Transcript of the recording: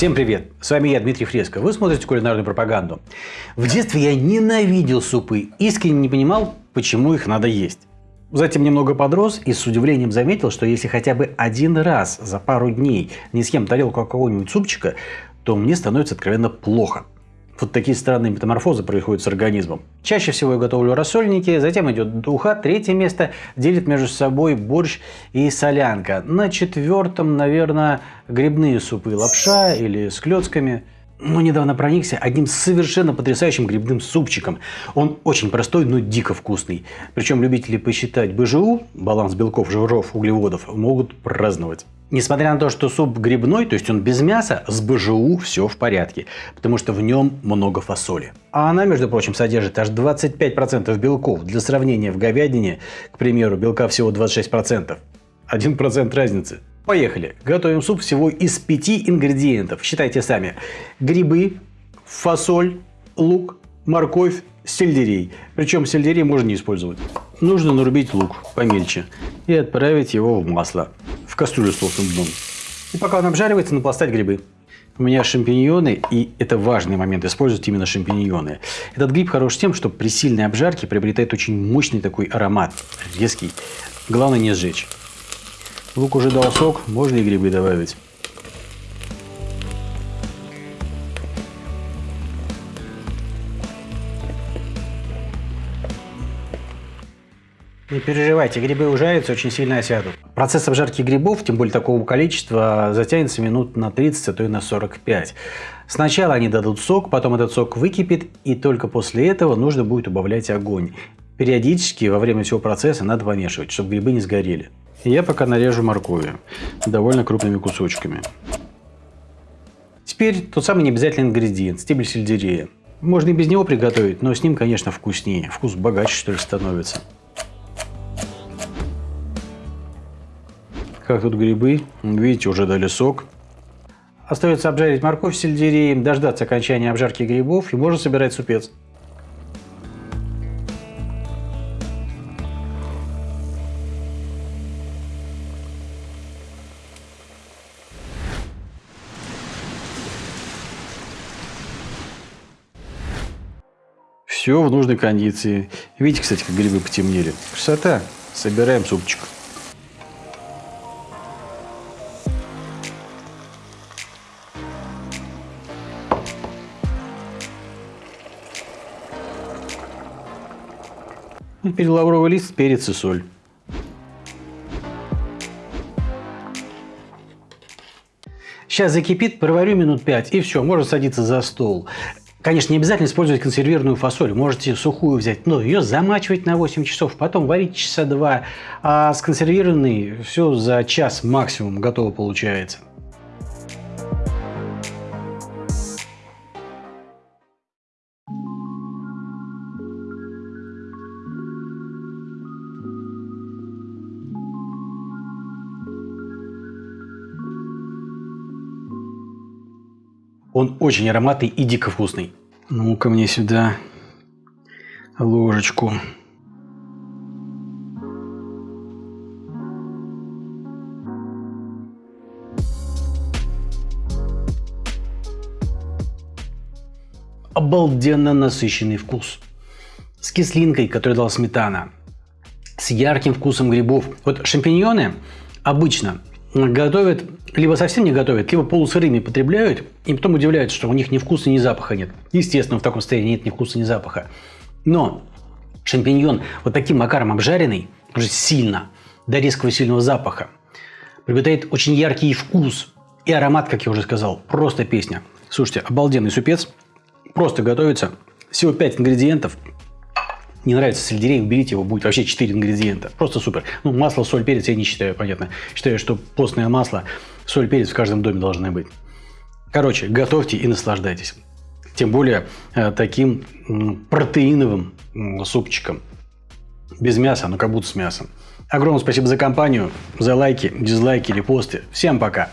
Всем привет! С вами я, Дмитрий Фреско. Вы смотрите кулинарную пропаганду. В детстве я ненавидел супы, искренне не понимал, почему их надо есть. Затем немного подрос и с удивлением заметил, что если хотя бы один раз за пару дней не съем тарелку какого-нибудь супчика, то мне становится откровенно плохо. Вот такие странные метаморфозы происходят с организмом. Чаще всего я готовлю рассольники, затем идет духа, третье место делит между собой борщ и солянка. На четвертом, наверное, грибные супы, лапша или с клетками. Но недавно проникся одним совершенно потрясающим грибным супчиком. Он очень простой, но дико вкусный. Причем любители посчитать БЖУ, баланс белков, жиров, углеводов, могут праздновать. Несмотря на то, что суп грибной, то есть он без мяса, с БЖУ все в порядке, потому что в нем много фасоли. А она, между прочим, содержит аж 25% белков. Для сравнения, в говядине, к примеру, белка всего 26%. 1% разницы. Поехали. Готовим суп всего из пяти ингредиентов. Считайте сами. Грибы, фасоль, лук, морковь, сельдерей. Причем сельдерей можно не использовать. Нужно нарубить лук помельче и отправить его в масло в кастрюлю с толстым дном. И пока он обжаривается, напластать грибы. У меня шампиньоны, и это важный момент, использовать именно шампиньоны. Этот гриб хорош тем, что при сильной обжарке приобретает очень мощный такой аромат, резкий. Главное не сжечь. Лук уже дал сок, можно и грибы добавить. Не переживайте, грибы ужарятся, очень сильно осядут. Процесс обжарки грибов, тем более такого количества, затянется минут на 30, а то и на 45. Сначала они дадут сок, потом этот сок выкипит, и только после этого нужно будет убавлять огонь. Периодически во время всего процесса надо помешивать, чтобы грибы не сгорели. Я пока нарежу моркови довольно крупными кусочками. Теперь тот самый необязательный ингредиент – стебель сельдерея. Можно и без него приготовить, но с ним, конечно, вкуснее. Вкус богаче, что ли, становится. Как тут грибы. Видите, уже дали сок. Остается обжарить морковь с сельдереем, дождаться окончания обжарки грибов и можно собирать супец. Все в нужной кондиции. Видите, кстати, как грибы потемнели. Красота. Собираем супчик. Теперь лавровый лист, перец и соль. Сейчас закипит, проварю минут 5 и все, можно садиться за стол. Конечно, не обязательно использовать консервированную фасоль. Можете сухую взять, но ее замачивать на 8 часов, потом варить часа 2. А с консервированной все за час максимум готово получается. Он очень ароматный и дико вкусный. Ну-ка мне сюда ложечку. Обалденно насыщенный вкус. С кислинкой, которую дала сметана. С ярким вкусом грибов. Вот шампиньоны обычно готовят, либо совсем не готовят, либо полусырыми потребляют, и потом удивляются, что у них ни вкуса, ни запаха нет. Естественно, в таком состоянии нет ни вкуса, ни запаха. Но шампиньон вот таким макаром обжаренный, уже сильно, до резкого сильного запаха, приобретает очень яркий вкус и аромат, как я уже сказал, просто песня. Слушайте, обалденный супец, просто готовится, всего 5 ингредиентов, не нравится сельдерей, уберите его, будет вообще 4 ингредиента. Просто супер. Ну, масло, соль, перец я не считаю, понятно. Считаю, что постное масло, соль, перец в каждом доме должны быть. Короче, готовьте и наслаждайтесь. Тем более э, таким протеиновым супчиком. Без мяса, но как будто с мясом. Огромное спасибо за компанию, за лайки, дизлайки, репосты. Всем пока!